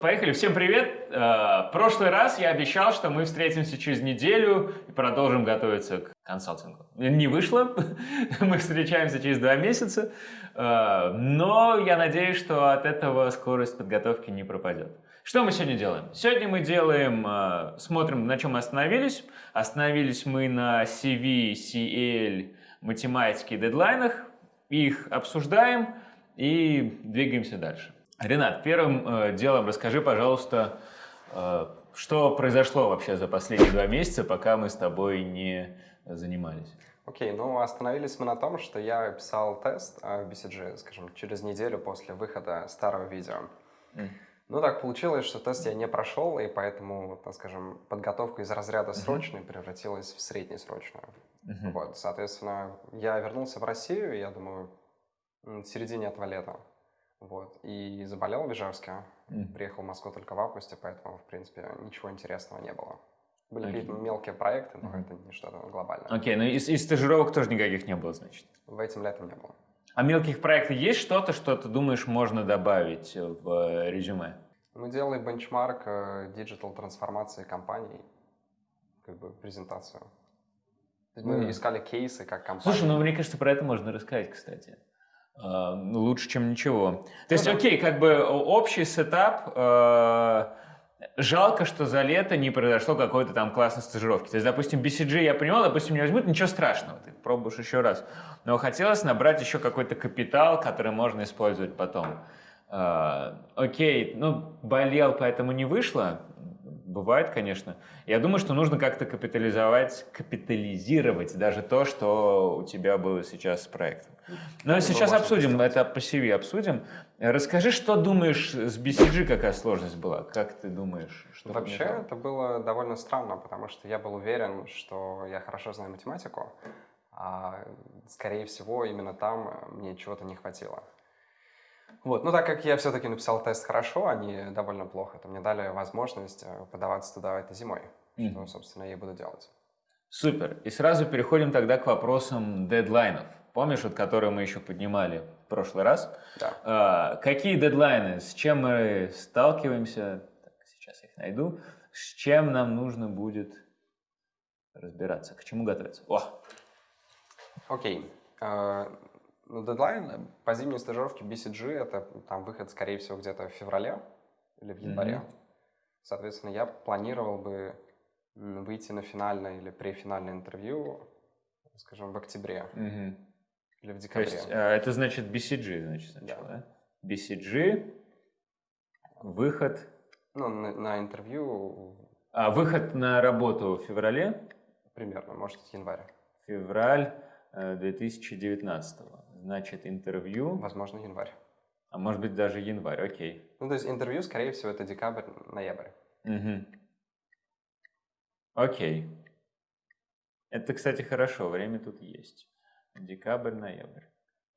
Поехали, всем привет! Э, В прошлый раз я обещал, что мы встретимся через неделю и продолжим готовиться к консалтингу. Не вышло, мы встречаемся через два месяца, э, но я надеюсь, что от этого скорость подготовки не пропадет. Что мы сегодня делаем? Сегодня мы делаем, э, смотрим, на чем мы остановились. Остановились мы на CV, CL, математике и дедлайнах, их обсуждаем и двигаемся дальше. Ренат, первым э, делом расскажи, пожалуйста, э, что произошло вообще за последние два месяца, пока мы с тобой не занимались. Окей, ну остановились мы на том, что я писал тест э, в BCG, скажем, через неделю после выхода старого видео. Mm. Ну так получилось, что тест я не прошел, и поэтому, так скажем, подготовка из разряда срочной превратилась в среднесрочную. Мгм. Вот, соответственно, я вернулся в Россию, я думаю, в середине этого лета. Вот, и заболел в Ижевске. Мгм. Приехал в Москву только в августе, поэтому, в принципе, ничего интересного не было. Были Окей. какие-то мелкие проекты, но Мгм. это не что-то глобальное. Окей, ну из, из стажировок тоже никаких не было, значит. В этим летом не было. А мелких проектов есть что-то, что ты думаешь можно добавить в э, резюме? Мы делали benchmark э, digital трансформации компаний, как бы презентацию. Мы Мгм. искали кейсы, как компания. Слушай, ну мне кажется, про это можно рассказать, кстати. А, ну, лучше, чем ничего. То есть, да. окей, как бы общий сетап. э, жалко, что за лето не произошло какой-то там классной стажировки. То есть, допустим, BCG я понимал, допустим, не возьмут, ничего страшного, ты пробуешь еще раз. Но хотелось набрать еще какой-то капитал, который можно использовать потом. А, окей, ну, болел, поэтому не вышло. Бывает, конечно. Я думаю, что нужно как-то капитализовать, капитализировать даже то, что у тебя было сейчас с проектом. Но Ну, сейчас можно обсудим, это по CV обсудим. Расскажи, что думаешь с BCG, какая сложность была? Как ты думаешь? Что Вообще помешало? это было довольно странно, потому что я был уверен, что я хорошо знаю математику, а скорее всего именно там мне чего-то не хватило. Вот, ну так как я все-таки написал тест хорошо, а не довольно плохо, то мне дали возможность э, подаваться туда этой зимой, что, Мгм. собственно, я и буду делать. Супер. И сразу переходим тогда к вопросам дедлайнов. Помнишь, вот, которые мы еще поднимали в прошлый раз? Да. А, какие дедлайны? С чем мы сталкиваемся? Так, сейчас я их найду. С чем нам нужно будет разбираться? К чему готовиться? О, Окей. Э, Ну, дедлайн по зимней стажировке BCG это там выход, скорее всего, где-то в феврале или в январе. Мгм. Соответственно, я планировал бы выйти на финальное или префинальное интервью, скажем, в октябре мгм. или в То декабре. есть а, это значит BCG, значит, сначала, да? BCG, выход, Ну, на, на интервью а, выход на работу в феврале, примерно, может, январь. февраль э, 2019. Значит, интервью, Возможно, январь. а может быть даже январь, окей. Ну, то есть интервью, скорее всего, это декабрь, ноябрь. Мгм. Окей. Это, кстати, хорошо, время тут есть. Декабрь, ноябрь.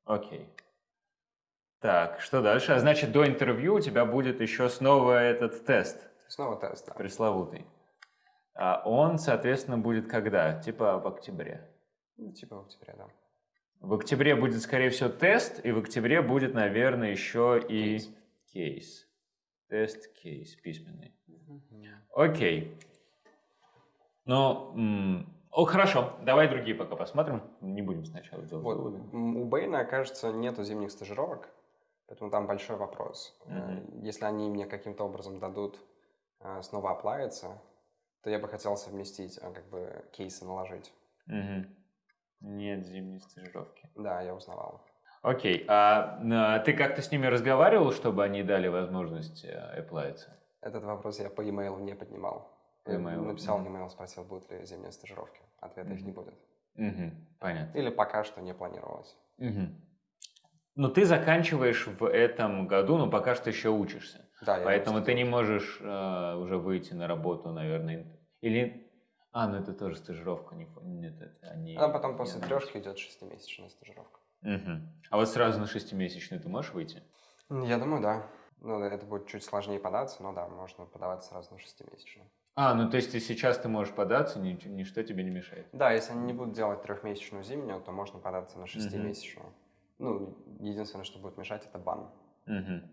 Окей. Так, что дальше? А значит, до интервью у тебя будет еще снова этот тест Снова тест, да. пресловутый. А он, соответственно, будет когда? Типа в октябре. Типа в октябре, да. В октябре будет, скорее всего, тест, и в октябре будет, наверное, еще и Кейс. кейс. Тест, кейс, письменный. Окей. Ну, о, хорошо, давай другие пока посмотрим. Не будем сначала делать Вот. выводы. У Бэйна, кажется, нету зимних стажировок, поэтому там большой вопрос. Мгм. Если они мне каким-то образом дадут э, снова оплавиться, то я бы хотел совместить, э, как бы кейсы наложить. Мгм. Нет зимней стажировки. Да, я узнавал. Окей, а, а ты как-то с ними разговаривал, чтобы они дали возможность э, оплавиться? Этот вопрос я по e-mail не поднимал. E-mail, написал мгм. e-mail, спросил, будут ли зимние стажировки. Ответа их Мгм. не будет. Мгм, понятно. Или пока что не планировалось. Мгм. Ну, ты заканчиваешь в этом году, но пока что еще учишься. Да, я Поэтому ты не можешь э, уже выйти на работу, наверное. Или... А, ну это тоже стажировка. Не... Нет, это они... А потом после не трешки идет шестимесячная стажировка. Мгм. А вот сразу на шестимесячную ты можешь выйти? Я думаю, да. Ну, это будет чуть сложнее податься, но да, можно подаваться сразу на шестимесячную. А, ну то есть ты сейчас ты можешь податься, ни- ничто тебе не мешает. Да, если они не будут делать трехмесячную зимнюю, то можно податься на шестимесячную. Ну, единственное, что будет мешать, это бан. Мгм.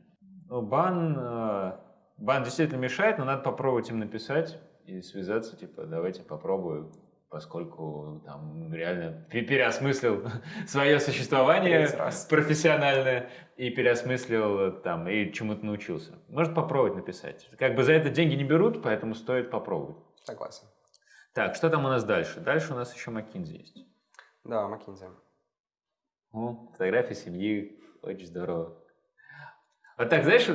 Ну, бан, э, бан действительно мешает, но надо попробовать им написать и связаться, типа, давайте попробую, поскольку там реально переосмыслил свое существование профессиональное и переосмыслил там и чему-то научился. Может попробовать написать. Как бы за это деньги не берут, поэтому стоит попробовать. Согласен. Так, что там у нас дальше? Дальше у нас еще Маккинзи есть. Да, Маккинзи. О, фотография семьи, очень здорово. Вот так, знаешь,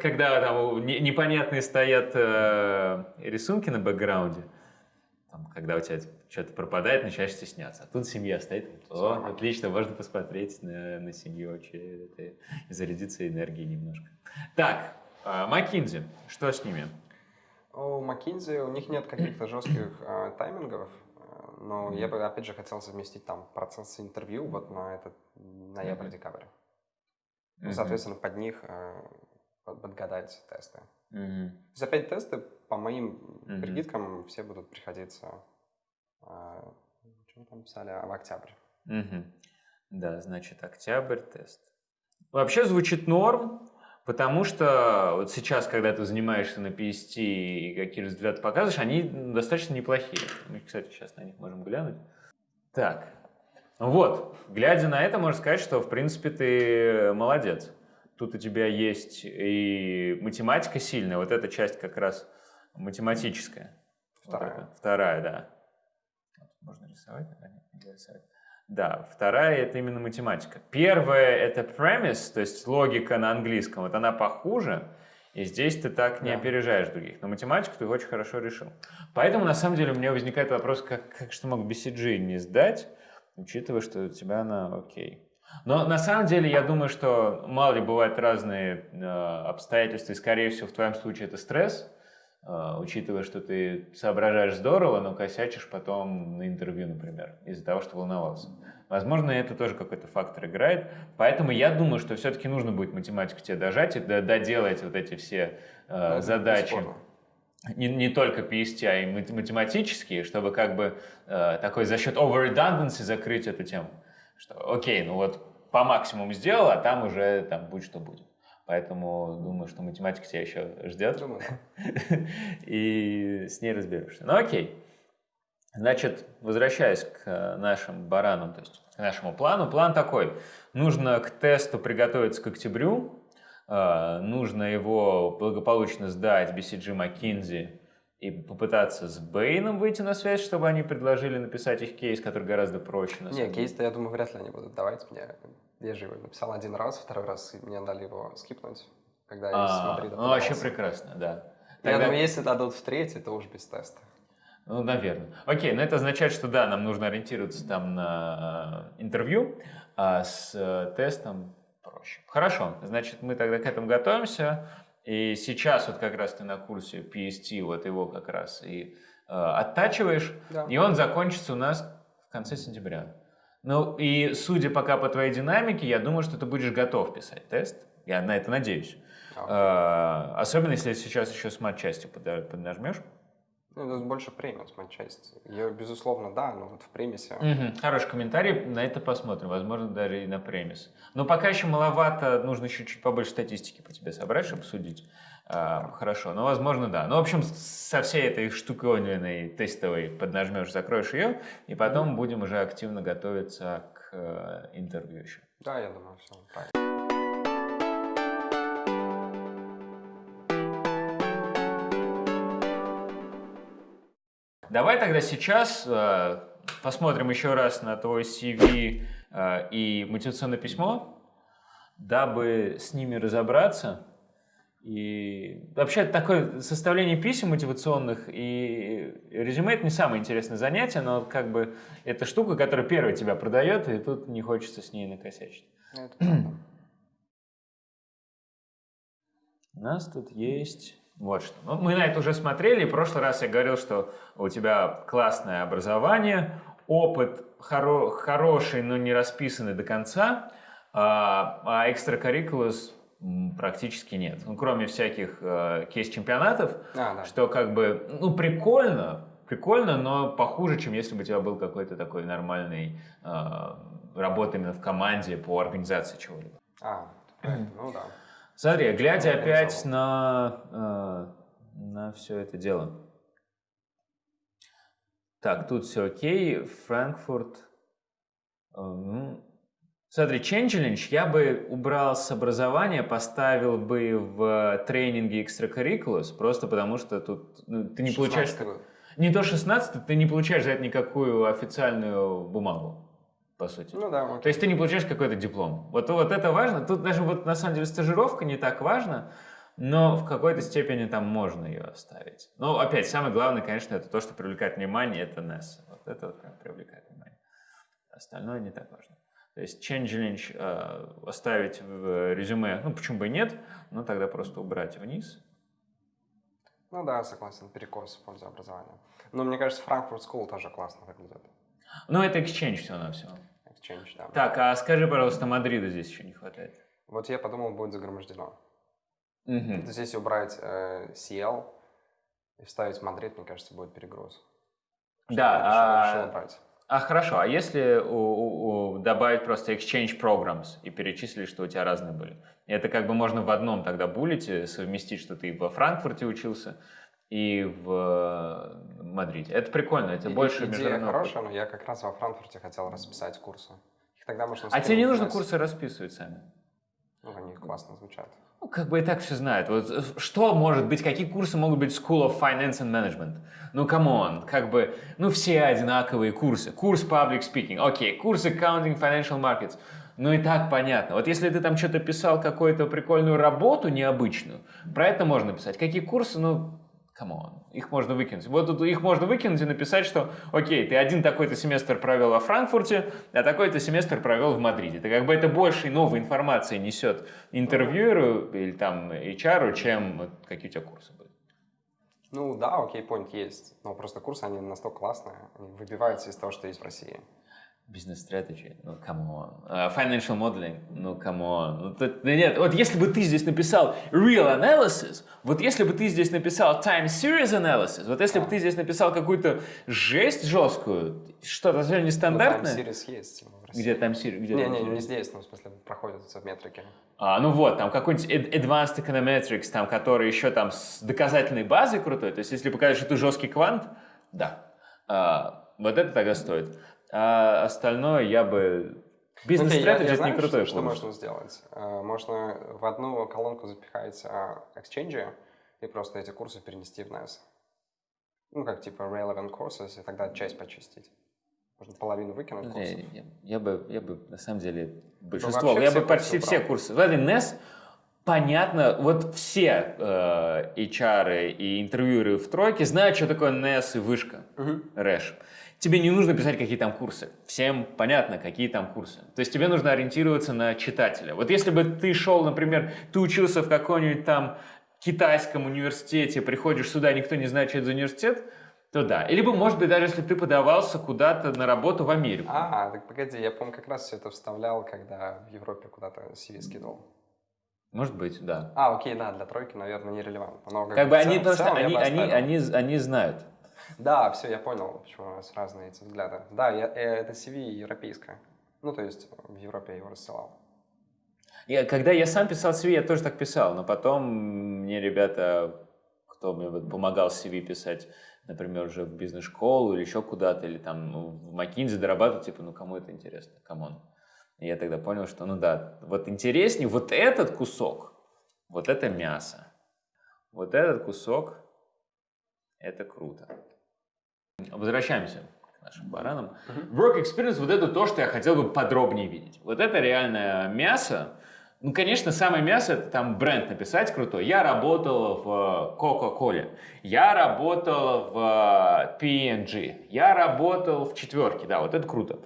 когда там непонятные стоят э, рисунки на бэкграунде, там, когда у тебя что-то пропадает, начинаешь стесняться. А тут семья стоит, о, отлично, можно посмотреть на, на семью это, и зарядиться энергией немножко. Так, Маккинзи, что с ними? У Маккинзи, у них нет каких-то жестких э, таймингов, но я бы, опять же, хотел совместить там процесс интервью вот на этот ноябрь-декабрь. Mm-hmm. Соответственно, под них э, подгадать тесты. Mm-hmm. То есть опять тесты, по моим mm-hmm. прикидкам, все будут приходиться, э, что мы там писали, в октябрь. Mm-hmm. Да, значит, октябрь тест. Вообще звучит норм, потому что вот сейчас, когда ты занимаешься на PST и какие результаты показываешь, они достаточно неплохие. Мы, кстати, сейчас на них можем глянуть. Так, вот, глядя на это, можно сказать, что, в принципе, ты молодец. Тут у тебя есть и математика сильная, вот эта часть как раз математическая. Вторая. Вот вторая, да. Можно рисовать, наверное, рисовать. Да, вторая это именно математика. Первая это premise, то есть логика на английском, вот она похуже, и здесь ты так не да. опережаешь других. Но математику ты очень хорошо решил. Поэтому, на самом деле, у меня возникает вопрос, как, как что мог BCG не сдать, учитывая, что у тебя она окей. Но на самом деле я думаю, что мало ли бывают разные э, обстоятельства, и скорее всего в твоем случае это стресс, э, учитывая, что ты соображаешь здорово, но косячишь потом на интервью, например, из-за того, что волновался. Возможно, это тоже какой-то фактор играет. Поэтому я думаю, что все-таки нужно будет математику тебе дожать и доделать вот эти все э, задачи. Бесспорно не, не только PST, а и математические, чтобы как бы э, такой за счет over redundancy закрыть эту тему. Что окей, ну вот по максимуму сделал, а там уже там будь что будет. Поэтому думаю, что математика тебя еще ждет. Думаю. И с ней разберешься. Ну окей. Значит, возвращаясь к нашим баранам, то есть к нашему плану. План такой. Нужно к тесту приготовиться к октябрю, нужно его благополучно сдать BCG McKinsey и попытаться с Бэйном выйти на связь, чтобы они предложили написать их кейс, который гораздо проще. Не, кейс-то, я думаю, вряд ли они будут давать мне. Я же его написал один раз, второй раз мне дали его скипнуть, когда я а, с Мадрида Ну, вообще прекрасно, да. Тогда... Я думаю, если дадут в третий, то уж без теста. Ну, наверное. Окей, но это означает, что да, нам нужно ориентироваться там на интервью, а с э, тестом проще. Хорошо, значит, мы тогда к этому готовимся. И сейчас вот как раз ты на курсе PST, вот его как раз и э, оттачиваешь, да. и он закончится у нас в конце сентября. Ну и судя пока по твоей динамике, я думаю, что ты будешь готов писать тест. Я на это надеюсь. Okay. Э, особенно если сейчас еще смарт-частью поднажмешь. Ну, это больше премиум часть. Ее, безусловно, да, но вот в премисе. Угу. Хороший комментарий, на это посмотрим. Возможно, даже и на премис. Но пока еще маловато, нужно еще чуть побольше статистики по тебе собрать, чтобы судить. А, хорошо, ну, возможно, да. Ну, в общем, со всей этой штуковиной тестовой поднажмешь, закроешь ее, и потом mm будем уже активно готовиться к э, интервью еще. Да, я думаю, все правильно. Давай тогда сейчас э, посмотрим еще раз на твой CV э, и мотивационное письмо, дабы с ними разобраться. И вообще такое составление писем мотивационных и резюме это не самое интересное занятие, но как бы это штука, которая первая тебя продает, и тут не хочется с ней накосячить. У нас тут есть вот что. Ну, мы на это уже смотрели. В прошлый раз я говорил, что у тебя классное образование, опыт хоро хороший, но не расписанный до конца, а, а экстракуррикулус практически нет. Ну, кроме всяких э, кейс-чемпионатов, а, да. что как бы, ну, прикольно, прикольно, но похуже, чем если бы у тебя был какой-то такой нормальный э, работа именно в команде по организации чего-либо. А, ну да. Смотри, глядя опять на, э, на все это дело. Так, тут все окей. Франкфурт. э, ну, Смотри, Changelinch я бы убрал с образования, поставил бы в тренинги extracurriculars, просто потому что тут ну, ты не получаешь... 16 год. Не то 16, ты не получаешь за это никакую официальную бумагу, по сути. Ну да, То окей. есть ты не получаешь какой-то диплом. Вот, вот это важно. Тут даже вот на самом деле стажировка не так важна, но в какой-то степени там можно ее оставить. Но опять, самое главное, конечно, это то, что привлекает внимание, это NES. Вот это вот прям привлекает внимание. Остальное не так важно. То есть Changellenge э, оставить в резюме, ну почему бы и нет, но тогда просто убрать вниз. Ну да, согласен, перекос в пользу образования. Но мне кажется, Frankfurt School тоже классно выглядит. Но это Exchange всего-навсего. Exchange, да. Так, а скажи, пожалуйста, Мадрида здесь еще не хватает. Вот я подумал, будет загромождено. Мгм. То есть если убрать э, CL и вставить Мадрид, мне кажется, будет перегруз. Да, я решил- а- решил убрать. А хорошо, а если у- у- у- добавить просто exchange programs и перечислить, что у тебя разные были? Это как бы можно в одном тогда буллете совместить, что ты во Франкфурте учился и в э, Мадриде. Это прикольно, это И- больше Идея хорошая, но я как раз во Франкфурте хотел расписать курсы. Их тогда можно А тебе не нужно курсы расписывать сами? Ну, они классно звучат. Ну, как бы и так все знают. Вот э, что может быть, какие курсы могут быть School of Finance and Management? Ну, come on, как бы, ну, все одинаковые курсы. Курс Public Speaking, окей, курс Accounting Financial Markets. Ну и так понятно. Вот если ты там что-то писал, какую-то прикольную работу необычную, про это можно писать. Какие курсы, ну, come on, их можно выкинуть. Вот тут их можно выкинуть и написать, что, окей, ты один такой-то семестр провел во Франкфурте, а такой-то семестр провел в Мадриде. Это как бы это больше новой информации несет интервьюеру или там HR, чем какие у тебя курсы были. Ну да, окей, point есть. Но просто курсы, они настолько классные, они выбиваются из того, что есть в России. Business strategy, ну, come on. Financial modeling, ну, come on. Ну, тут- нет, вот если бы ты здесь написал real analysis, вот если бы ты здесь написал time series analysis, вот если бы ты здесь написал какую-то жесть жесткую, что-то совсем Ну, там нестандартное, Series есть в России. где time series, где Не, time не, не здесь, ну, в смысле, проходится в метрике. А, ну вот, там какой-нибудь ad- Advanced Econometrics, там, который еще там с доказательной базой крутой. То есть, если показать, что ты жесткий квант, да. А, вот это тогда стоит. А остальное я бы... Бизнес Окей, я- strategy я это знаю, не крутой что, что можно сделать. Э, Можно в одну колонку запихать а, Exchange и просто эти курсы перенести в NES. Ну, как типа relevant courses, и тогда часть почистить. Можно половину выкинуть курсов. Я, я- я бы, я бы, на самом деле, большинство, я бы почти курсы все убрал. курсы. Смотри, NES, понятно, вот все э, HR и интервьюеры в тройке знают, что такое NES и вышка, Мгм. рэш. Тебе не нужно писать, какие там курсы. Всем понятно, какие там курсы. То есть тебе нужно ориентироваться на читателя. Вот если бы ты шел, например, ты учился в каком-нибудь там китайском университете, приходишь сюда, никто не знает, что это за университет, то да. Либо, может быть, даже если ты подавался куда-то на работу в Америку. А, так погоди, я помню, как раз все это вставлял, когда в Европе куда-то CV скидывал. Может быть, да. А, окей, да, для тройки, наверное, нерелевантно. Но Как бы в они целом- целом я они, бы они, они, они знают. Да, все, я понял, почему у нас разные эти взгляды. Да, я, э, это CV европейское. Ну, то есть в Европе я его рассылал. Я, когда я сам писал CV, я тоже так писал, но потом мне ребята, кто мне вот помогал CV писать, например, уже в бизнес-школу или еще куда-то, или там в McKinsey дорабатывать, типа, ну кому это интересно, come on. И я тогда понял, что, ну да, вот интереснее вот этот кусок, вот это мясо, вот этот кусок, это круто. Возвращаемся к нашим баранам. Work experience, вот это то, что я хотел бы подробнее видеть. Вот это реальное мясо. Ну, конечно, самое мясо, это там бренд написать крутой. Я работал в Coca-Cola, я работал в P&G, я работал в четверке, да, вот это круто.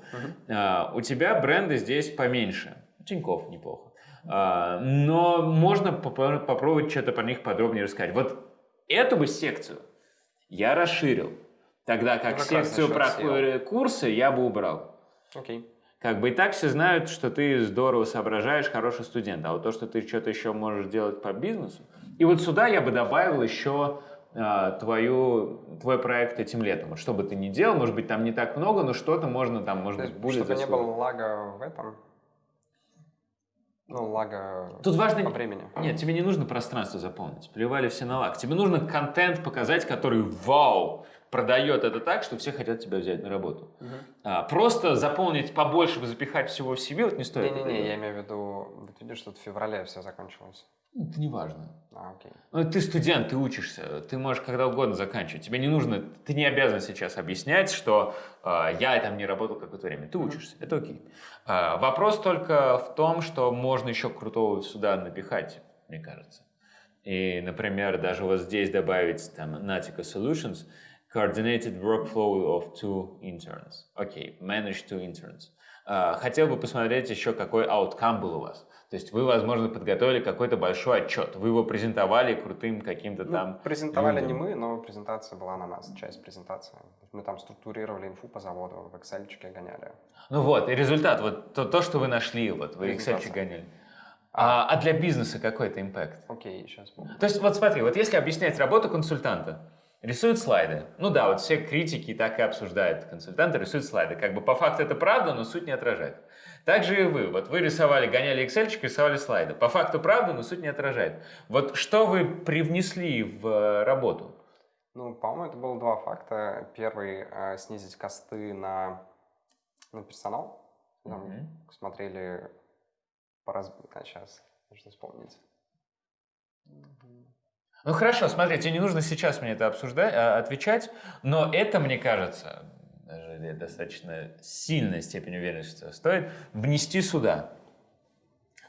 А, у тебя бренды здесь поменьше. Тиньков неплохо. А, но можно попро- попробовать что-то про них подробнее рассказать. Вот эту бы секцию я расширил. Тогда как Ну, как секцию про SEO. ку- курсы я бы убрал. Окей. Как бы и так все знают, что ты здорово соображаешь, хороший студент. А вот то, что ты что-то еще можешь делать по бизнесу. И вот сюда я бы добавил еще а, твою, твой проект этим летом. Что бы ты ни делал, может быть, там не так много, но что-то можно там, может То быть, есть, будет чтобы не заслужить. было лага в этом. Ну, лага Тут важно... по времени. Нет, тебе не нужно пространство заполнить. Плевали все на лаг. Тебе нужно контент показать, который вау, продает это так, что все хотят тебя взять на работу. Мгм. А, просто заполнить побольше, запихать всего в себе, вот не стоит. Не-не-не, я имею в виду, вот видишь, тут в феврале все закончилось. Ну, Это не важно. А, окей. Ну, ты студент, ты учишься, ты можешь когда угодно заканчивать. Тебе не нужно, ты не обязан сейчас объяснять, что э, я там не работал какое-то время. Ты учишься, это окей. А, вопрос только в том, что можно еще крутого сюда напихать, мне кажется. И, например, даже вот здесь добавить там Natica Solutions, coordinated workflow of two interns. Окей, manage two interns. А, хотел бы посмотреть еще, какой outcome был у вас. То есть вы, возможно, подготовили какой-то большой отчет, вы его презентовали крутым каким-то Ну, там... презентовали не людям. мы, но презентация была на нас, часть презентации. Мы там структурировали инфу по заводу, в Excel гоняли. Ну вот, и результат, вот то, то что вы нашли, вот вы Excel гоняли. А, а для бизнеса какой-то импакт? Окей, сейчас буду. То есть вот смотри, вот если объяснять работу консультанта, рисуют слайды. Ну да, вот все критики так и обсуждают. Консультанты рисуют слайды. Как бы по факту это правда, но суть не отражает. Также и вы. Вот вы рисовали, гоняли Excel, рисовали слайды. По факту правда, но суть не отражает. Вот что вы привнесли в э, работу? Ну, по-моему, это было два факта. Первый э, снизить косты на, на персонал. Там Мгм. смотрели по раз... А, сейчас, нужно вспомнить. Ну хорошо, смотрите, не нужно сейчас мне это обсуждать, а, отвечать, но это, мне кажется, даже достаточно сильная степень уверенности стоит внести сюда.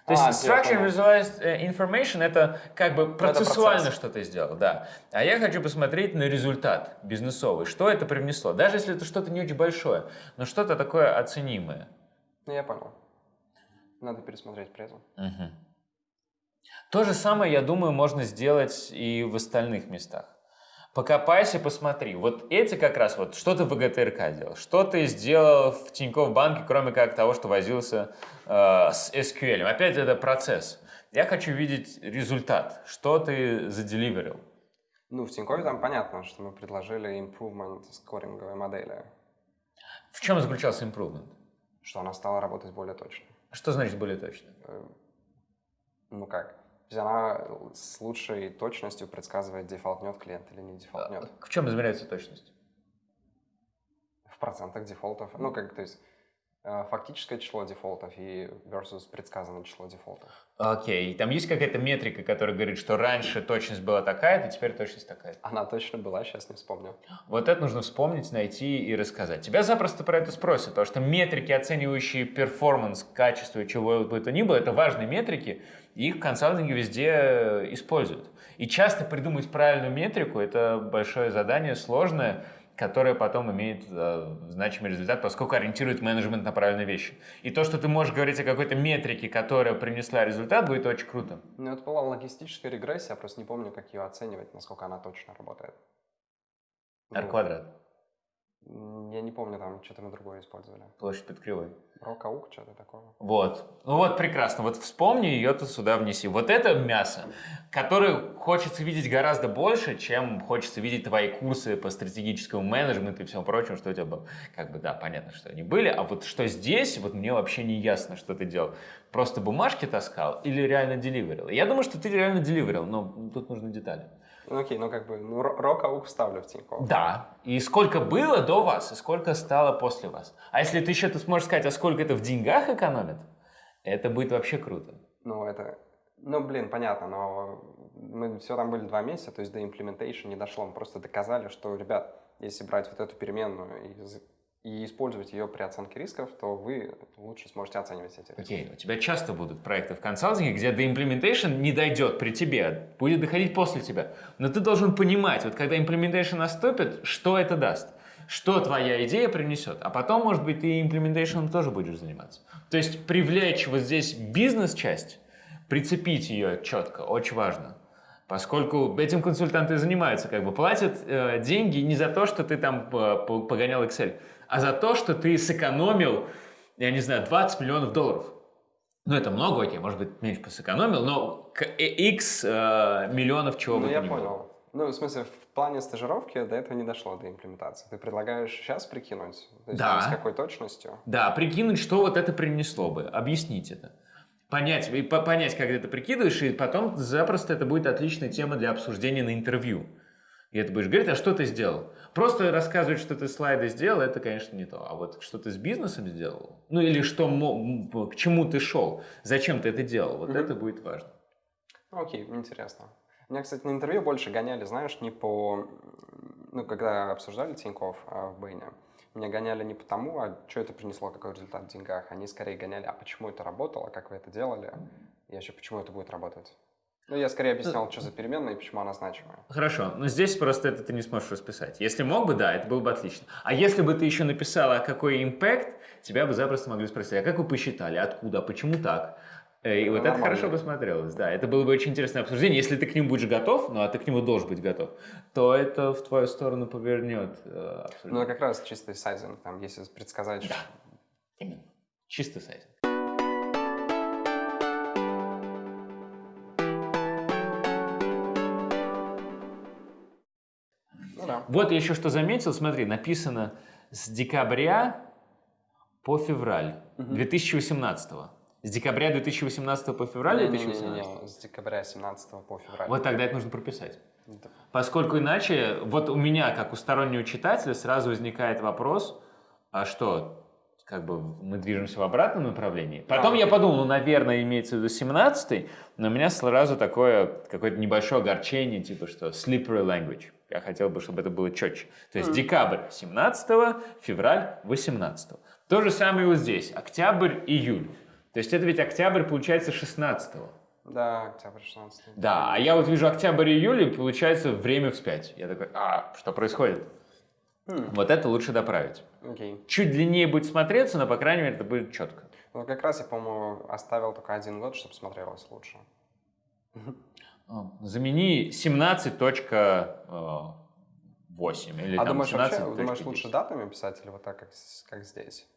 То есть А, я structure visualized э, information это как бы процессуально, процесс. что ты сделал, да. А я хочу посмотреть на результат бизнесовый, что это привнесло. Даже если это что-то не очень большое, но что-то такое оценимое. Ну, я понял. Надо пересмотреть презу. Мгм. То же самое, я думаю, можно сделать и в остальных местах. Покопайся, посмотри. Вот эти как раз вот, что ты в ВГТРК делал, что ты сделал в Тинькофф банке, кроме как того, что возился э, с SQL. Опять это процесс. Я хочу видеть результат, что ты заделиверил. Ну, в Тинькове там понятно, что мы предложили improvement скоринговой модели, В чем заключался improvement? что она стала работать более точно. Что значит более точно? Э, Ну как? То есть она с лучшей точностью предсказывает, дефолтнет клиент или не дефолтнет. В чем измеряется точность? В процентах дефолтов. Ну, как, то есть э, фактическое число дефолтов и versus предсказанное число дефолтов. Окей, там есть какая-то метрика, которая говорит, что раньше точность была такая-то, теперь точность такая. Она точно была, сейчас не вспомню. Вот это нужно вспомнить, найти и рассказать. Тебя запросто про это спросят, потому что метрики, оценивающие performance, качество, чего бы то ни было, это важные метрики, их в консалтинге везде э, используют. И часто придумать правильную метрику – это большое задание, сложное, которое потом имеет э, значимый результат, поскольку ориентирует менеджмент на правильные вещи. И то, что ты можешь говорить о какой-то метрике, которая принесла результат, будет очень круто. Ну, это была логистическая регрессия, я просто не помню, как ее оценивать, насколько она точно работает. R-квадрат, м, Я не помню, там что-то мы другое использовали. площадь под кривой. Рокаук, что-то такое. Вот. Ну вот прекрасно. Вот вспомни ее ты сюда внеси. Вот это мясо, которое хочется видеть гораздо больше, чем хочется видеть твои курсы по стратегическому менеджменту и всему прочему, что у тебя было. Как бы, да, понятно, что они были. А вот что здесь, вот мне вообще не ясно, что ты делал. Просто бумажки таскал или реально деливерил? Я думаю, что ты реально деливерил, но тут нужны детали. Ну, окей, ну как бы, ну, ро- рокаук вставлю в Тинькофф. Да. И сколько было до вас, и сколько стало после вас. А если ты еще ты сможешь сказать, а сколько это в деньгах экономит, это будет вообще круто. Ну, это... Ну, блин, понятно, но мы все там были два месяца, то есть до implementation не дошло. Мы просто доказали, что, ребят, если брать вот эту переменную и, и использовать ее при оценке рисков, то вы лучше сможете оценивать эти риски. Окей, у тебя часто будут проекты в консалтинге, где до implementation не дойдет при тебе, будет доходить после тебя. Но ты должен понимать, вот когда implementation наступит, что это даст, что твоя идея принесет. А потом, может быть, ты implementation тоже будешь заниматься. То есть привлечь вот здесь бизнес-часть, прицепить ее четко, очень важно. Поскольку этим консультанты занимаются, как бы платят э, деньги не за то, что ты там э, по- погонял Excel, а за то, что ты сэкономил, я не знаю, 20 миллионов долларов. Ну, это много, окей, может быть, меньше посэкономил, но к- э, x э, миллионов чего Ну, бы я ни было. понял. Ну, в смысле, в плане стажировки до этого не дошло, до имплементации. Ты предлагаешь сейчас прикинуть? То есть Да. там с какой точностью? Да, прикинуть, что вот это принесло бы, объяснить это. понять, и по- понять, как ты это прикидываешь, и потом запросто это будет отличная тема для обсуждения на интервью. И это будешь говорить, а что ты сделал? Просто рассказывать, что ты слайды сделал, это, конечно, не то. А вот что ты с бизнесом сделал, ну или что, к чему ты шел, зачем ты это делал, вот Мгм. это будет важно. Окей, интересно. Меня, кстати, на интервью больше гоняли, знаешь, не по... Ну, когда обсуждали Тинькофф а, в Бэйне, меня гоняли не потому, а что это принесло, какой результат в деньгах. Они скорее гоняли, а почему это работало, как вы это делали, и вообще почему это будет работать. Ну, я скорее объяснял, что за переменная и почему она значимая. Хорошо, но здесь просто это ты не сможешь расписать. Если мог бы, да, это было бы отлично. А если бы ты еще написала, а какой импакт, тебя бы запросто могли спросить, а как вы посчитали, откуда, а почему так? Э, И Ну, вот это хорошо бы смотрелось, да. Это было бы очень интересное обсуждение. Если ты к нему будешь готов, ну а ты к нему должен быть готов, то это в твою сторону повернет э, абсолютно. Ну, как раз чистый сайзинг, там, если предсказать, что... Именно. Чисто сайт. Вот еще что заметил, смотри, написано с декабря по февраль Мгм. 2018. С декабря 2018 по февраль Не-не-не-не, 2018? с декабря 17 по февраль. Вот тогда это нужно прописать. Это- Поскольку иначе, вот у меня, как у стороннего читателя, сразу возникает вопрос, а что, как бы мы движемся в обратном направлении? Потом я подумал, ну, наверное, имеется в виду 17 но у меня сразу такое, какое-то небольшое огорчение, типа, что slippery language. Я хотел бы, чтобы это было четче. То есть Мгм. декабрь 17 февраль 18 То же самое вот здесь. Октябрь, июль. То есть это ведь октябрь, получается, 16 Да, октябрь 16 да, а я вот вижу октябрь июль, и получается время вспять. Я такой, а, что происходит? Хм, Вот это лучше доправить. Окей. Чуть длиннее будет смотреться, но, по крайней мере, это будет четко. Ну, как раз я, по-моему, оставил только один год, чтобы смотрелось лучше. А, Замени 17.8 или а там думаешь, вообще, 17.10. думаешь, лучше датами писать или вот так, как, как здесь?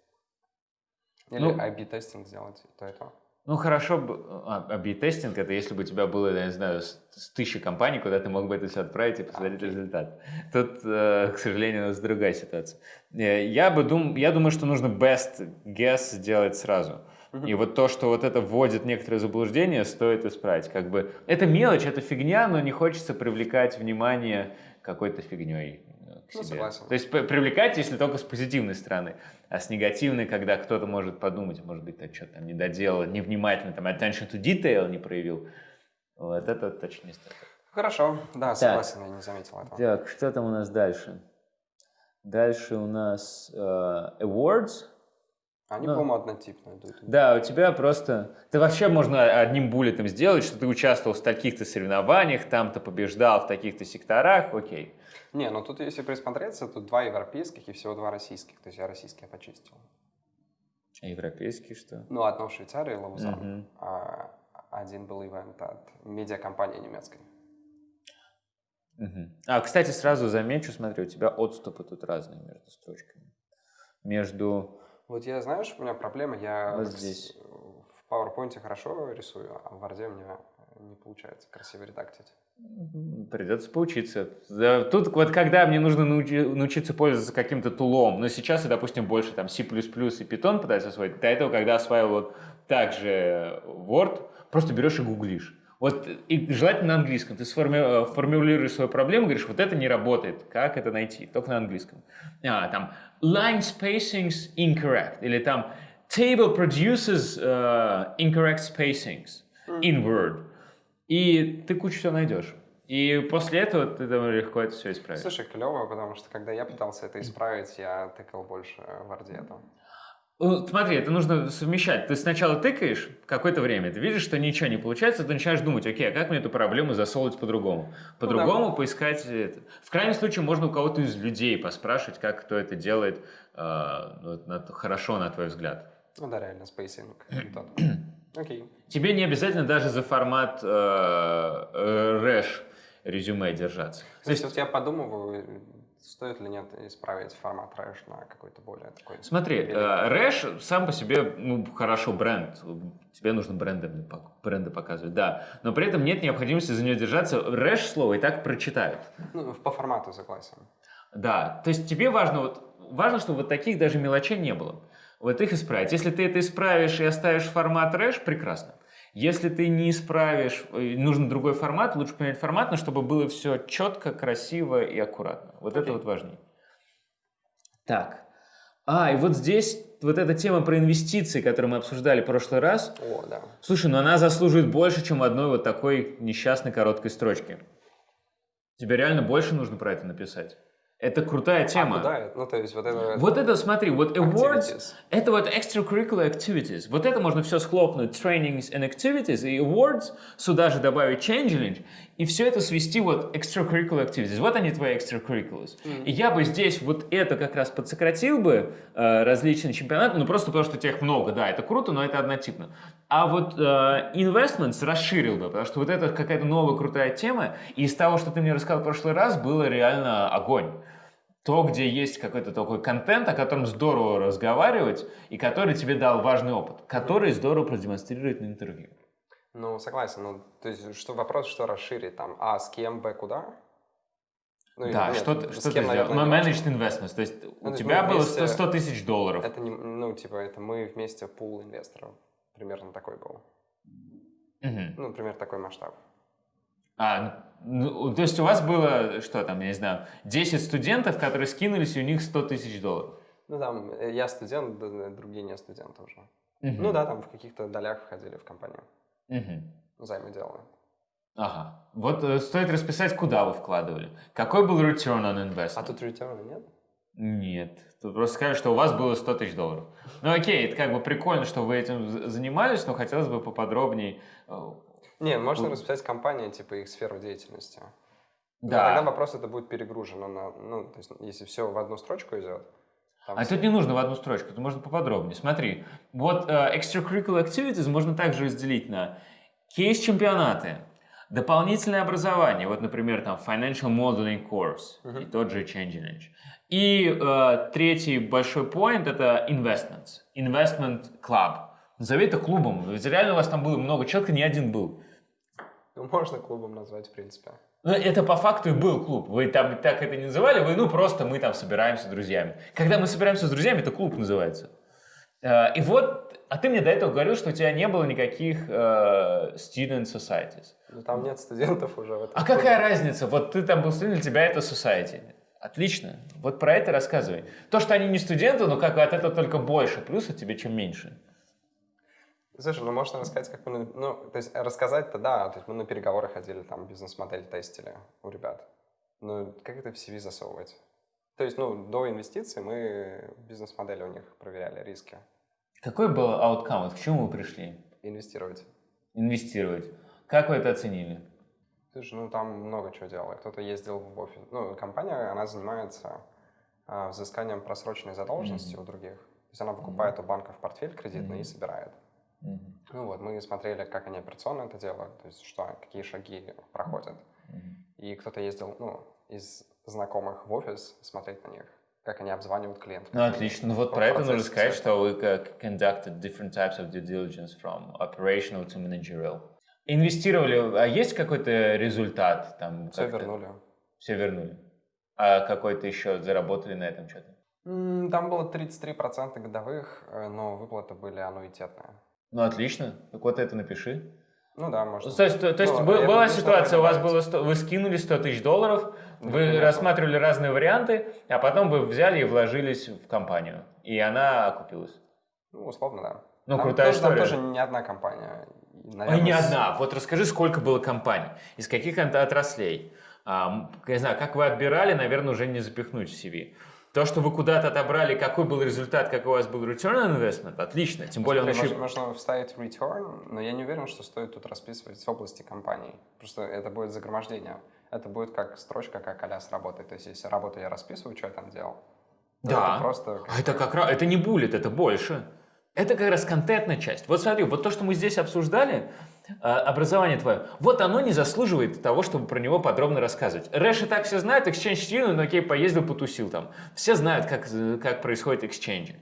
Или Ну, IB-тестинг сделать, то и то? Ну, хорошо бы... А, AB-тестинг — это если бы у тебя было, я не знаю, с, с тысячи компаний, куда ты мог бы это все отправить и посмотреть Окей. результат. Тут, э, к сожалению, у нас другая ситуация. Э, Я, бы дум... я думаю, что нужно best guess сделать сразу. И вот то, что вот это вводит некоторые заблуждения, стоит исправить. Как бы это мелочь, это фигня, но не хочется привлекать внимание какой-то фигней э, к Ну, себе. согласен. То есть привлекать, если только с позитивной стороны. А с негативной, когда кто-то может подумать, может быть, ты что-то там не доделал, невнимательно, там attention to detail не проявил. Вот это точно не стоит. Хорошо, да, согласен, я не заметил этого. Так, что там у нас дальше? Дальше у нас э, awards. Они, Ну. по-моему, однотипные идут. Да, у тебя просто... Ты вообще можно одним буллетом сделать, что ты участвовал в таких-то соревнованиях, там-то побеждал в таких-то секторах, окей. Не, ну тут, если присмотреться, тут два европейских и всего два российских. То есть я российские почистил. А европейский что? Ну, одно в Швейцарии, Лаузан, Мгм. а один был ивент от медиакомпании немецкой. Мгм. А, кстати, сразу замечу, смотри, у тебя отступы тут разные между строчками. Между... Вот я, знаешь, у меня проблема, я Вот здесь. в PowerPoint хорошо рисую, а в Word у меня не получается красиво редактить. Придется поучиться. Тут вот когда мне нужно научи- научиться пользоваться каким-то тулом, но сейчас я, допустим, больше там C++ и Python пытаюсь освоить, до этого, когда осваивал вот также Word, просто берешь и гуглишь. Вот и желательно на английском. Ты сформи- э, формулируешь свою проблему, говоришь, вот это не работает, как это найти? Только на английском. А, там line spacings incorrect, или там table produces э, incorrect spacings in Word. И ты кучу всего найдешь. И после этого ты думаю, легко это все исправишь. Слушай, клево, потому что когда я пытался это исправить, я тыкал больше в Word это. Ну, Смотри, это нужно совмещать. Ты сначала тыкаешь какое-то время, ты видишь, что ничего не получается, ты начинаешь думать, окей, а как мне эту проблему засолвить по-другому? По-другому поискать это. В крайнем случае можно у кого-то из людей поспрашивать, как кто это делает э, ну, на- хорошо, на твой взгляд. Ну да, реально, spacing. Окей. Тебе не обязательно даже за формат э, э, рэш резюме держаться. То То есть вот я подумываю, стоит ли нет исправить формат Рэш на какой-то более такой... Смотри, э, Рэш сам по себе, ну, хорошо, бренд. Тебе нужно пок- бренды показывать, да. Но при этом нет необходимости за нее держаться. Рэш слово и так прочитают. Ну, по формату согласен. Да, то есть тебе важно, вот, важно, чтобы вот таких даже мелочей не было. Вот их исправить. Если ты это исправишь и оставишь формат Рэш, прекрасно. Если ты не исправишь, э, нужен другой формат, лучше поменять формат, но чтобы было все четко, красиво и аккуратно. Вот okay. это вот важнее. Так. А, и вот здесь вот эта тема про инвестиции, которую мы обсуждали в прошлый раз. О, да. Слушай, ну она заслуживает больше, чем одной вот такой несчастной короткой строчки. Тебе реально больше нужно про это написать. Это крутая тема. А куда? Ну, то есть вот это... Вот это, смотри, вот awards, activities. это вот extracurricular activities. Вот это можно все схлопнуть, trainings and activities, и awards, сюда же добавить change и все это свести вот extracurricular activities. Вот они твои extracurriculars. Mm. И я бы здесь вот это как раз подсократил бы, э, различные чемпионаты, ну просто потому что тех много, да, это круто, но это однотипно. А вот э, investments расширил бы, потому что вот это какая-то новая крутая тема, и из того, что ты мне рассказал в прошлый раз, было реально огонь то, где есть какой-то такой контент, о котором здорово разговаривать, и который тебе дал важный опыт, который здорово продемонстрирует на интервью. Ну, согласен. Ну, то есть, что вопрос, что расширить там? А, с кем, Б, куда? Ну, да, нет, что, что ты сделал? Ну, managed investments, то есть ну, у тебя было вместе, 100, 100 тысяч долларов. Это не, ну, типа, это мы вместе пул инвесторов. Примерно такой был. Угу. Ну, например, такой масштаб. А, ну, то есть у вас было, что там, я не знаю, 10 студентов, которые скинулись, и у них 100 тысяч долларов? Ну, там, э, я студент, другие не студенты уже. Угу. Ну да, там в каких-то долях входили в компанию. Угу. Займы делали. Ага. Вот э, стоит расписать, куда вы вкладывали. Какой был return on investment? А тут return нет? Нет. Тут просто скажешь, что у вас было 100 тысяч долларов. Ну окей, это как бы прикольно, что вы этим занимались, но хотелось бы поподробнее э, не, можно расписать компанию, типа их сферу деятельности. Да. тогда вопрос это будет перегружено на, ну, то есть, если все в одну строчку идет. А все... тут не нужно в одну строчку, тут можно поподробнее. Смотри, вот uh, extracurricular activities можно также разделить на кейс-чемпионаты, дополнительное образование, вот, например, там financial modeling course uh-huh. и тот же Change И uh, третий большой point это investments, investment club. Назови это клубом, ведь реально у вас там было много человек, не один был. Ну, можно клубом назвать, в принципе. Ну, это по факту и был клуб. Вы там так это не называли, вы, ну, просто мы там собираемся с друзьями. Когда мы собираемся с друзьями, это клуб называется. Э, и вот, а ты мне до этого говорил, что у тебя не было никаких uh, student societies. Ну, там нет студентов уже. В этом а клубе. какая разница? Вот ты там был студент, для тебя это society. Отлично. Вот про это рассказывай. То, что они не студенты, но как от этого только больше плюсов тебе, чем меньше. Слушай, ну можно рассказать, как мы, ну, то есть рассказать-то да, то есть мы на переговоры ходили, там бизнес-модель тестили у ребят. Ну, как это в CV засовывать? То есть, ну, до инвестиций мы бизнес-модели у них проверяли, риски. Какой был outcome? Вот к чему вы пришли? Инвестировать. Инвестировать. Как вы это оценили? Слушай, ну там много чего делали. Кто-то ездил в офис. Ну, компания, она занимается а, взысканием просроченной задолженности mm-hmm. у других. То есть она покупает mm-hmm. у банков портфель кредитный mm-hmm. и собирает. Mm-hmm. Ну вот, мы смотрели, как они операционно это делают, то есть что, какие шаги проходят. Mm-hmm. И кто-то ездил, ну, из знакомых в офис смотреть на них, как они обзванивают клиентов. Ну, отлично. Ну, вот про это нужно сказать, что вы conducted different types of due diligence from operational to managerial. Инвестировали, а есть какой-то результат? Там, Все вернули. Все вернули. А какой-то еще заработали на этом что-то? Там было 33% годовых, э, но выплаты были аннуитетные. Ну, отлично. Так вот это напиши. Ну да, можно. То есть, то, то есть ну, был, была ситуация, у вас было 100, вы скинули 100 тысяч долларов, вы рассматривали разные варианты, а потом вы взяли и вложились в компанию, и она окупилась. Ну, условно, да. Ну, там крутая тоже, история. Там тоже не одна компания. Наверное, Ой, не с... одна. Вот расскажи, сколько было компаний, из каких отраслей. А, я знаю, как вы отбирали, наверное, уже не запихнуть в CV. То, что вы куда-то отобрали, какой был результат, какой у вас был return on investment, отлично. Тем более Смотри, он еще... Можно, можно вставить return, но я не уверен, что стоит тут расписывать в области компании. Просто это будет загромождение. Это будет как строчка, как а работает. То есть, если работу я расписываю, что я там делал, да. это просто... А это как раз... Это не буллет, это больше. Это как раз контентная часть. Вот смотри, вот то, что мы здесь обсуждали, образование твое, вот оно не заслуживает того, чтобы про него подробно рассказывать. Рэш и так все знают, Exchange Student, ну окей, поездил, потусил там. Все знают, как, как происходит Exchange.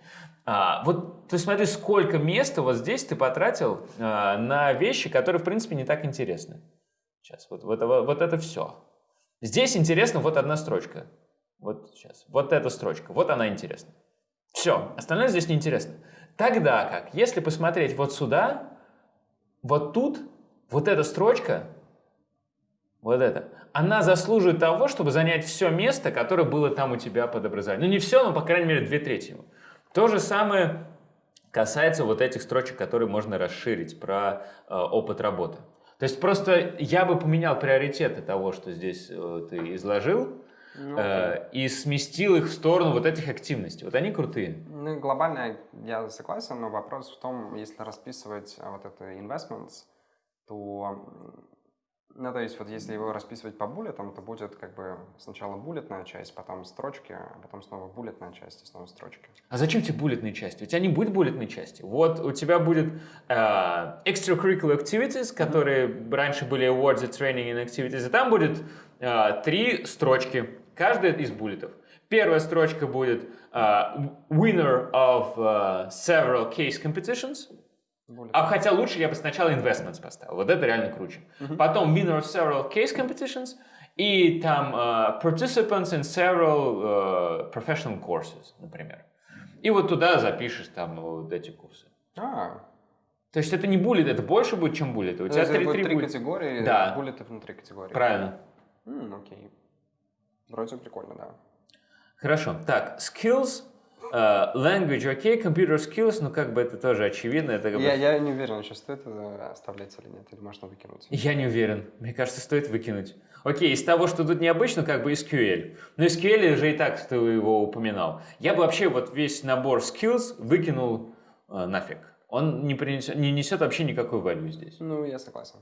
А, вот ты смотри, сколько места вот здесь ты потратил а, на вещи, которые, в принципе, не так интересны. Сейчас, вот, вот, вот, вот это все. Здесь интересно вот одна строчка. Вот сейчас, вот эта строчка, вот она интересна. Все, остальное здесь неинтересно. Тогда как, если посмотреть вот сюда, вот тут, вот эта строчка, вот это, она заслуживает того, чтобы занять все место, которое было там у тебя под образованием. Ну, не все, но, по крайней мере, две трети. То же самое касается вот этих строчек, которые можно расширить про э, опыт работы. То есть просто я бы поменял приоритеты того, что здесь э, ты изложил, ну, э, и сместил их в сторону вот этих активностей. Вот они крутые. Ну, глобально я согласен, но вопрос в том, если расписывать э, вот это investments, то ну, то есть, вот если его расписывать по буллетам, то будет как бы сначала буллетная часть, потом строчки, а потом снова буллетная часть и снова строчки. А зачем тебе буллетные части? У тебя не будет буллетной части. Вот у тебя будет э, extracurricular activities, которые mm-hmm. раньше были awards, training and activities, и там будет э, три строчки, каждая из буллетов. Первая строчка будет uh, winner of uh, several case competitions. Более а хотя лучше я бы сначала investments поставил. Вот это реально круче. Uh-huh. Потом winner of several case competitions и там uh, participants in several uh, professional courses, например. И вот туда запишешь там вот эти курсы. А. То есть это не буллет, это больше будет, чем буллеты. У тебя три категории, да. буллеты внутри категории. Правильно. М, окей. Вроде прикольно, да. Хорошо. Так, skills Uh, language, окей, okay, computer skills, ну как бы это тоже очевидно. Это как я, бы... я не уверен, что стоит это оставлять или нет, или можно выкинуть. Я не уверен, мне кажется, стоит выкинуть. Окей, из того, что тут необычно, как бы SQL. Но SQL же и так ты его упоминал. Я бы вообще вот весь набор skills выкинул э, нафиг. Он не, принесет, не несет вообще никакой value здесь. Ну, я согласен.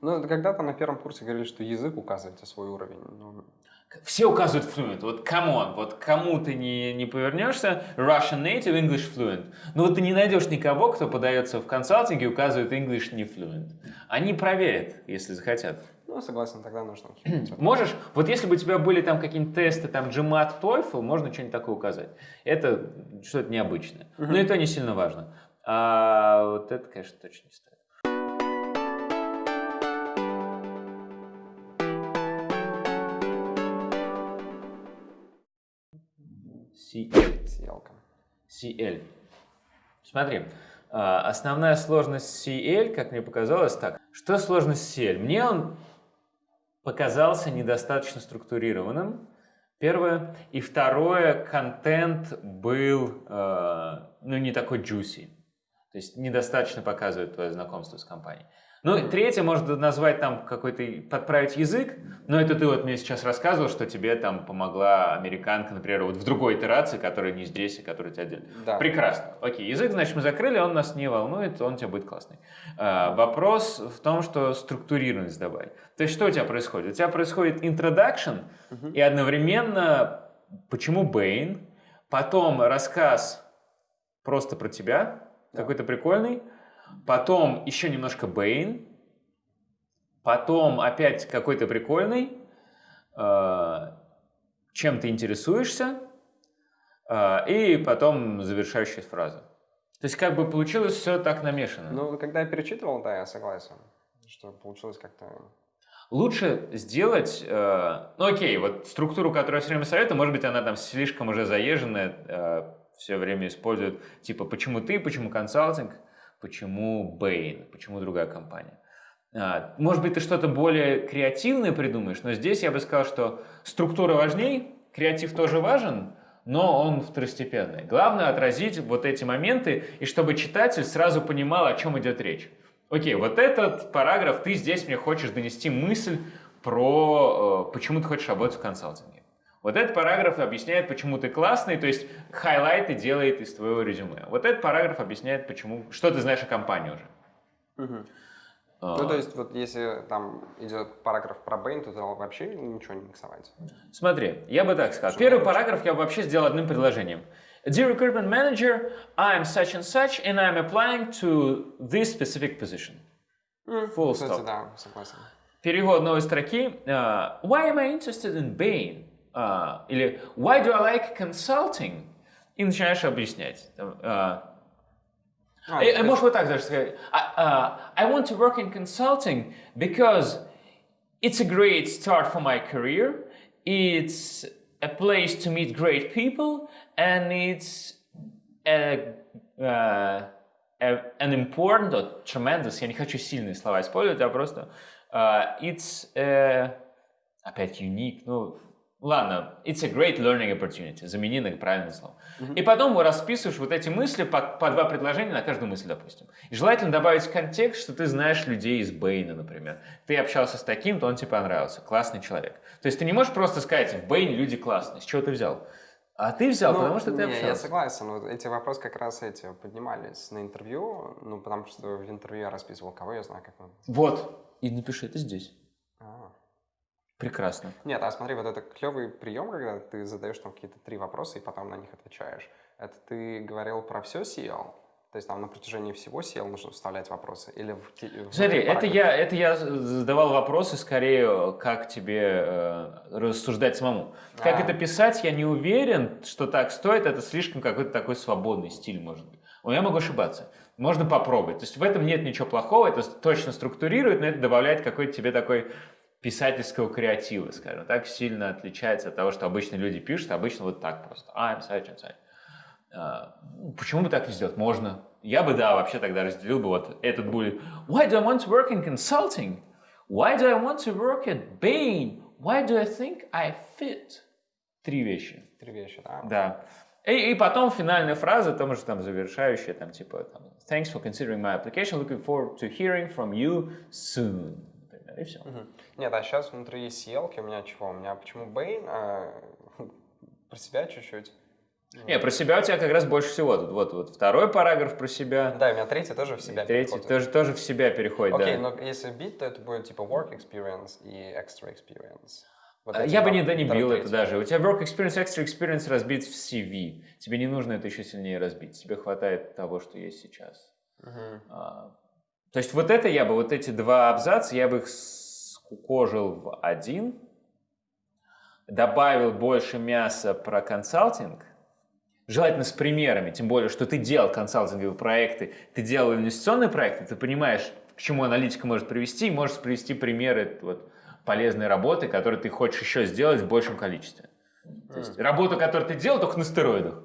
Ну, когда-то на первом курсе говорили, что язык указывает свой уровень. Но... Все указывают fluent. Вот come on, вот кому ты не, не повернешься, Russian native, English fluent. Но вот ты не найдешь никого, кто подается в консалтинг и указывает English не fluent. Они проверят, если захотят. Ну, согласен, тогда нужно. Можешь, вот если бы у тебя были там какие-нибудь тесты, там GMAT, TOEFL, можно что-нибудь такое указать. Это что-то необычное. Но это не сильно важно. А вот это, конечно, точно не стоит. CL. CL. CL. Смотри, а, основная сложность CL, как мне показалось, так. Что сложность CL? Мне он показался недостаточно структурированным. Первое. И второе, контент был, э, ну, не такой juicy. То есть недостаточно показывает твое знакомство с компанией. Ну, третье, можно назвать там какой-то, подправить язык, но это ты вот мне сейчас рассказывал, что тебе там помогла американка, например, вот в другой итерации, которая не здесь, и которая тебя отдельно. Да. Прекрасно. Окей, язык, значит, мы закрыли, он нас не волнует, он тебе будет классный. А, вопрос в том, что структурированность добавить. То есть что у тебя происходит? У тебя происходит introduction, угу. и одновременно почему Бэйн, потом рассказ просто про тебя, да. какой-то прикольный, потом еще немножко Бэйн, потом опять какой-то прикольный, э, чем ты интересуешься, э, и потом завершающая фраза. То есть как бы получилось все так намешано. Ну, когда я перечитывал, да, я согласен, что получилось как-то... Лучше сделать, э, ну окей, вот структуру, которую я все время советую, может быть, она там слишком уже заезженная, э, все время используют, типа, почему ты, почему консалтинг, почему Bain, почему другая компания. А, может быть, ты что-то более креативное придумаешь, но здесь я бы сказал, что структура важней, креатив тоже важен, но он второстепенный. Главное отразить вот эти моменты, и чтобы читатель сразу понимал, о чем идет речь. Окей, вот этот параграф, ты здесь мне хочешь донести мысль про, э, почему ты хочешь работать в консалтинге. Вот этот параграф объясняет, почему ты классный, то есть хайлайты делает из твоего резюме. Вот этот параграф объясняет, почему, что ты знаешь о компании уже. Угу. А. Ну, то есть, вот если там идет параграф про Bain, то вообще ничего не миксовать. Смотри, я бы так сказал. Первый параграф я бы вообще сделал одним предложением. Dear recruitment manager, I'm such and such, and I'm applying to this specific position. Full stop. Да, согласен. Перевод новой строки. Uh, why am I interested in Bain? Uh, или Why do I like consulting? И начинаешь объяснять. Uh, а, и, может вот так даже сказать. Uh, I want to work in consulting because it's a great start for my career. It's a place to meet great people and it's a, uh, an important or tremendous, я не хочу сильные слова использовать, а просто uh, it's a, опять unique, ну, ладно, it's a great learning opportunity, замени на правильное слово. Mm-hmm. И потом расписываешь вот эти мысли по, по два предложения на каждую мысль, допустим. И желательно добавить контекст, что ты знаешь людей из Бэйна, например. Ты общался с таким, то он тебе понравился, классный человек. То есть ты не можешь просто сказать, в Бэйне люди классные, с чего ты взял? А ты взял, ну, потому что ты не, общался. Я согласен. Вот эти вопросы как раз эти поднимались на интервью, ну, потому что в интервью я расписывал, кого я знаю, как он. Вот. И напиши это здесь. А. Прекрасно. Нет, а смотри, вот это клевый прием, когда ты задаешь там какие-то три вопроса и потом на них отвечаешь. Это ты говорил про все SEO? То есть там на протяжении всего сел нужно вставлять вопросы? Или в, в Смотри, это я, это я задавал вопросы скорее, как тебе э, рассуждать самому. Как а. это писать, я не уверен, что так стоит. Это слишком какой-то такой свободный стиль, может быть. Но я могу ошибаться. Можно попробовать. То есть в этом нет ничего плохого, это точно структурирует, но это добавляет какой-то тебе такой писательского креатива, скажем так, сильно отличается от того, что обычно люди пишут, обычно вот так просто. I'm such and such. Почему бы так не сделать? Можно. Я бы, да, вообще тогда разделил бы вот этот будет. Why do I want to work in consulting? Why do I want to work at Bain? Why do I think I fit? Три вещи. Три вещи, да. Да. И, и потом финальная фраза, там же там завершающая, там типа там, Thanks for considering my application. Looking forward to hearing from you soon. И все. Угу. Нет, а сейчас внутри CL у меня чего? У меня почему Bain? А, про себя чуть-чуть. Не, про себя у тебя как раз больше всего. Тут вот, вот второй параграф про себя. Да, у меня третий тоже в себя Третий тоже, тоже в себя переходит, Окей, да. но если бить, то это будет типа work experience и extra experience. Вот а, я бы не, да, не бил это даже. У тебя work experience, extra experience разбит в CV. Тебе не нужно это еще сильнее разбить. Тебе хватает того, что есть сейчас. Uh-huh. А, то есть вот это я бы, вот эти два абзаца, я бы их скукожил в один, добавил больше мяса про консалтинг, желательно с примерами, тем более, что ты делал консалтинговые проекты, ты делал инвестиционные проекты, ты понимаешь, к чему аналитика может привести, и можешь привести примеры вот, полезной работы, которую ты хочешь еще сделать в большем количестве. То есть работу, которую ты делал, только на стероидах.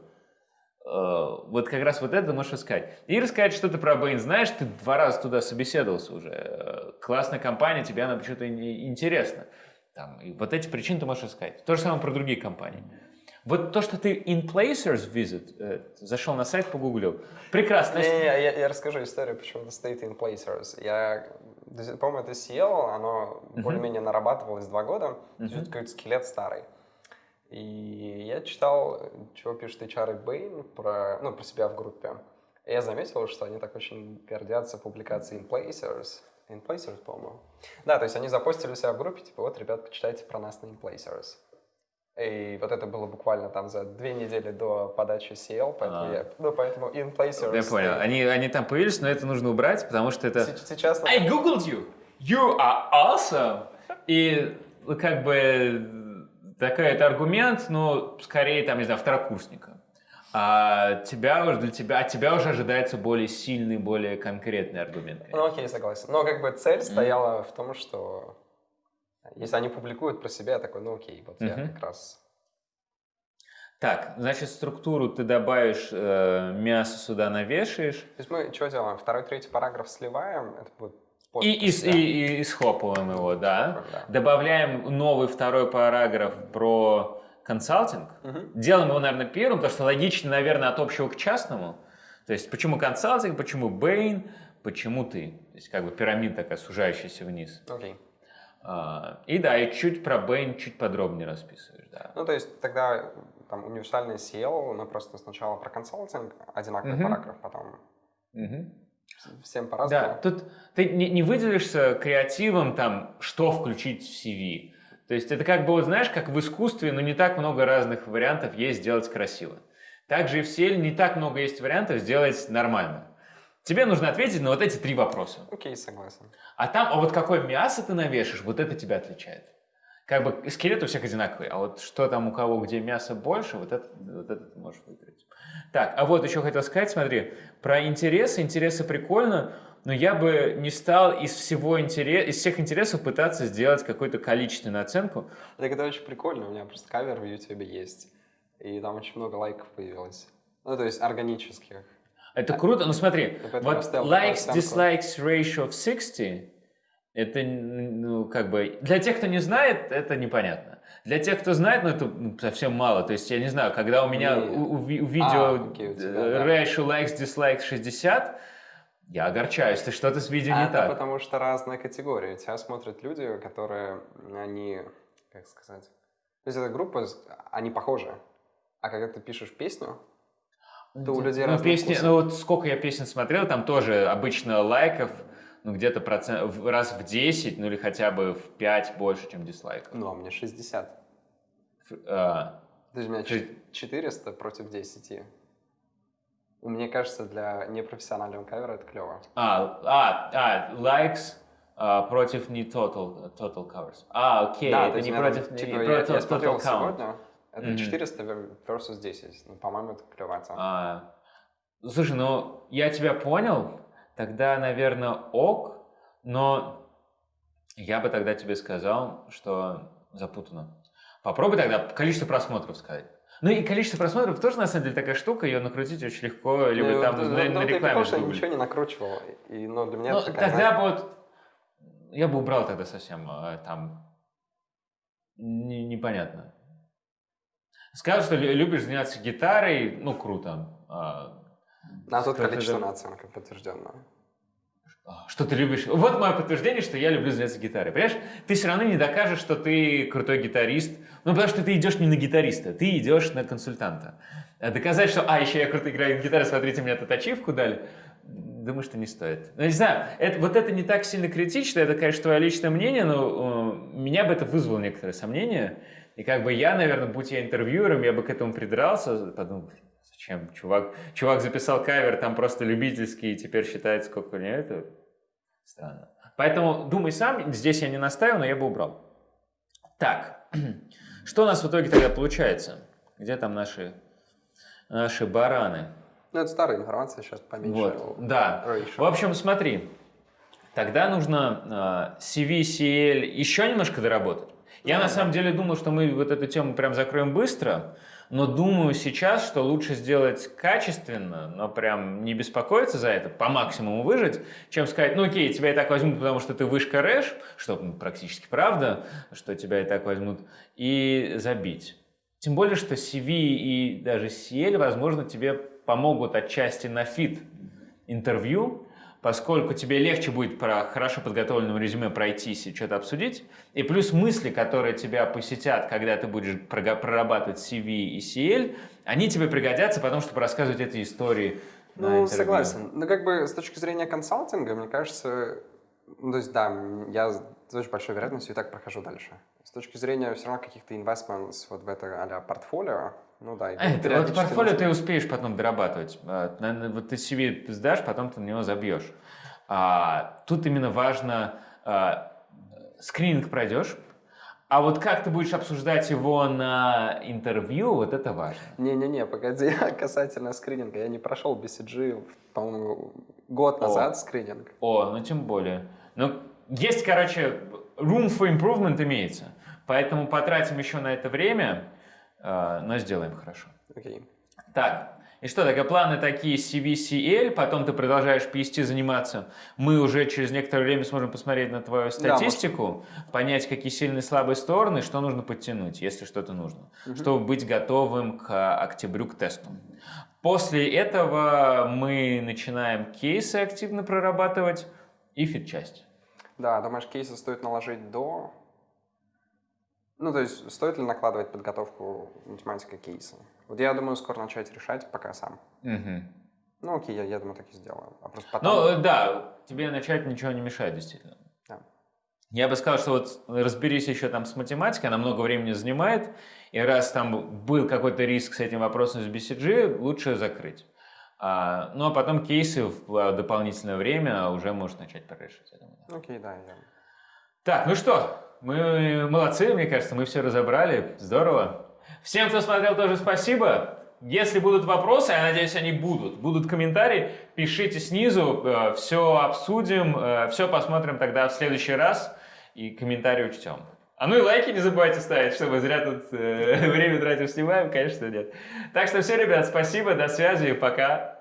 Э, вот как раз вот это можешь искать. И рассказать что-то про Bain. Знаешь, ты два раза туда собеседовался уже. Э, классная компания, тебе она почему-то интересна. Там, и вот эти причины ты можешь искать. То же самое про другие компании. Вот то, что ты in placers visit, э, зашел на сайт, погуглил. Прекрасно. Не, не, не, я, я расскажу историю, почему это стоит in placers. Я, по-моему, это съел, оно uh-huh. более-менее нарабатывалось два года. Uh-huh. То какой-то скелет старый. И я читал, чего пишет HR Bain про, ну, про себя в группе. И я заметил, что они так очень гордятся публикацией in placers. In placers, по-моему. Да, то есть они запостили себя в группе, типа, вот, ребят, почитайте про нас на in placers. И вот это было буквально там за две недели до подачи CL, поэтому а. я, ну, поэтому in placers. Я понял. Они, они там появились, но это нужно убрать, потому что это... Сейчас... I googled you! You are awesome! И как бы такой это аргумент, но скорее там, не знаю, второкурсника. А тебя уже для тебя, от тебя уже ожидается более сильный, более конкретный аргумент. Конечно. Ну окей, согласен. Но как бы цель стояла mm. в том, что если они публикуют про себя, я такой, ну окей, вот я как раз... Так, значит, структуру ты добавишь, э, мясо сюда навешаешь. То есть мы что делаем? Второй, третий параграф сливаем, это будет и, и, и, и схлопываем его, да. Да. Добавляем новый второй параграф про консалтинг. Угу. Делаем его, наверное, первым, потому что логично, наверное, от общего к частному. То есть почему консалтинг, почему Бэйн, почему ты. То есть как бы пирамида такая, сужающаяся вниз. Окей. А, и да, и чуть про Бэйн чуть подробнее расписываешь, да. Ну, то есть тогда там универсальный SEO, мы просто сначала про консалтинг, одинаковый угу. параграф, потом угу. Всем по-разному. Да, тут ты не, не выделишься креативом, там, что включить в CV. То есть это как бы, вот знаешь, как в искусстве, но не так много разных вариантов есть сделать красиво. Также и в SEO не так много есть вариантов сделать нормально. Тебе нужно ответить на вот эти три вопроса. Окей, согласен. А там, а вот какое мясо ты навешаешь, вот это тебя отличает. Как бы скелет у всех одинаковый, а вот что там у кого, где мясо больше, вот это, вот это ты можешь выиграть. Так, а вот еще хотел сказать, смотри, про интересы. Интересы прикольно, но я бы не стал из всего интерес, из всех интересов пытаться сделать какую-то количественную оценку. Так это очень прикольно, у меня просто кавер в YouTube есть, и там очень много лайков появилось. Ну, то есть органических. Это круто, но смотри, вот поставил такую likes, оценку. dislikes ratio of 60, это, ну, как бы, для тех, кто не знает, это непонятно. Для тех, кто знает, ну, это ну, совсем мало. То есть, я не знаю, когда у меня у, у у видео А, окей, у тебя, э, да. ratio likes, dislikes 60, я огорчаюсь, ты что-то с видео А не это так. потому что разные категории. Тебя смотрят люди, которые, они, как сказать, то есть эта группа, они похожи. А когда ты пишешь песню, то у людей ну, разные песни, вкусы. ну вот сколько я песен смотрел, там тоже обычно лайков, ну где-то процент, раз в 10, ну или хотя бы в 5 больше, чем дизлайков. Ну, а мне 60. Ф- а, есть у меня Шесть- ч- 400 против 10. Мне кажется, для непрофессионального кавера это клево. А, а, а, likes а, против не total, total covers. А, окей, да, то это не против, там, не типа, против я, я total смотрел count. сегодня, это Мгм. 400 вер- versus 10. Ну, по-моему, это клевая. А, слушай, ну я тебя понял, тогда, наверное, ок, но я бы тогда тебе сказал, что запутано. Попробуй тогда количество просмотров сказать. Ну и количество просмотров тоже, на самом деле, такая штука, ее накрутить очень легко, либо Ну, там да, на, да, на ты рекламе сгуглить. ничего не накручивал. И, ну, для меня Ну, это такая, тогда бы вот я бы убрал тогда совсем э, там не- непонятно. Сказал, что лю- любишь заняться гитарой, ну круто. А, на тот что-то количественная да- оценка подтвержденная. Что ты любишь? Вот мое подтверждение, что я люблю заняться гитарой. Понимаешь, ты все равно не докажешь, что ты крутой гитарист. Ну, потому что ты идешь не на гитариста, ты идешь на консультанта. А Доказать, что, а, еще я круто играю на гитаре, смотрите, мне тут ачивку дали. Думаю, что не стоит. Ну, не знаю, это, вот это не так сильно критично, это, конечно, твое личное мнение, но э, меня бы это вызвало некоторые сомнения. И как бы я, наверное, будь я интервьюером, я бы к этому придрался, подумал, «Блин, зачем, чувак, чувак записал кавер, там просто любительский, и теперь считает, сколько у него это. Странно. Поэтому думай сам, здесь я не настаиваю, но я бы убрал. Так, что у нас в итоге тогда получается? Где там наши, наши бараны? Ну, это старая информация, сейчас поменьше. Вот, да. ratio. В общем, смотри, тогда нужно э, CV, CL еще немножко доработать. Я Да, на да. самом деле думал, что мы вот эту тему прям закроем быстро, но думаю сейчас, что лучше сделать качественно, но прям не беспокоиться за это, по максимуму выжать, чем сказать, ну окей, тебя и так возьмут, потому что ты вышка РЭШ, что ну, практически правда, что тебя и так возьмут, и забить. Тем более, что CV и даже CL, возможно, тебе помогут отчасти на fit интервью, поскольку тебе легче будет про хорошо подготовленном резюме пройтись и что-то обсудить. И плюс мысли, которые тебя посетят, когда ты будешь прорабатывать CV и CL, они тебе пригодятся потом, чтобы рассказывать эти истории Ну, согласен. Но как бы с точки зрения консалтинга, мне кажется, ну, то есть, да, я с очень большой вероятностью и так прохожу дальше. С точки зрения все равно каких-то investments вот в это а портфолио, ну да. А, это, вот портфолио ты успеешь потом дорабатывать. А, Вот ты CV сдашь, потом ты на него забьешь. А, тут именно важно, а, скрининг пройдешь, а вот как ты будешь обсуждать его на интервью, вот это важно. Не-не-не, погоди, касательно скрининга. Я не прошел BCG, по-моему, год О. назад скрининг. О, ну тем более. Ну, есть, короче, room for improvement имеется. Поэтому потратим еще на это время, а, но сделаем хорошо. Окей. Так, и что, тогда планы такие CVCL, потом ты продолжаешь PST заниматься. Мы уже через некоторое время сможем посмотреть на твою статистику, понять, какие сильные и слабые стороны, что нужно подтянуть, если что-то нужно, чтобы быть готовым к а, октябрю, к тесту. После этого мы начинаем кейсы активно прорабатывать и фит-часть. Да, думаешь, кейсы стоит наложить до... Ну, то есть, стоит ли накладывать подготовку математика кейса? Вот я думаю, скоро начать решать, пока сам. Мгм. Ну, окей, я, я думаю, так и сделаю. А просто потом... Ну, э, да, тебе начать ничего не мешает, действительно. Да. Я бы сказал, что вот разберись еще там с математикой, она много времени занимает, и раз там был какой-то риск с этим вопросом с BCG, лучше закрыть. А, ну, а потом кейсы в а, дополнительное время уже можешь начать я думаю. Окей, да, я... Так, ну что, мы молодцы, мне кажется, мы все разобрали, здорово. Всем, кто смотрел, тоже спасибо. Если будут вопросы, я надеюсь, они будут, будут комментарии, пишите снизу, все обсудим, все посмотрим тогда в следующий раз и комментарии учтем. А ну и лайки не забывайте ставить, чтобы зря тут э, время тратим, снимаем, конечно, нет. Так что все, ребят, спасибо, до связи, пока.